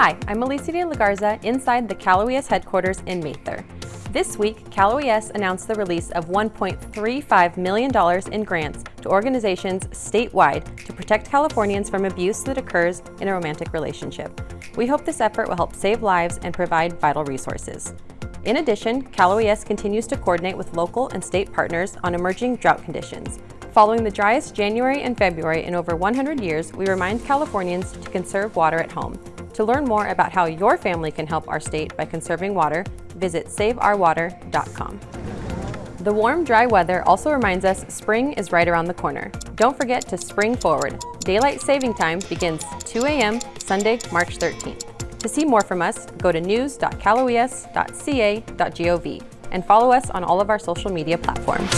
Hi, I'm Alicia de la Garza inside the Cal OES headquarters in Mather. This week, Cal OES announced the release of $1.35 million in grants to organizations statewide to protect Californians from abuse that occurs in a romantic relationship. We hope this effort will help save lives and provide vital resources. In addition, Cal OES continues to coordinate with local and state partners on emerging drought conditions. Following the driest January and February in over 100 years, we remind Californians to conserve water at home. To learn more about how your family can help our state by conserving water, visit saveourwater.com. The warm, dry weather also reminds us spring is right around the corner. Don't forget to spring forward. Daylight saving time begins 2 a.m. Sunday, March 13th. To see more from us, go to news.caloes.ca.gov and follow us on all of our social media platforms.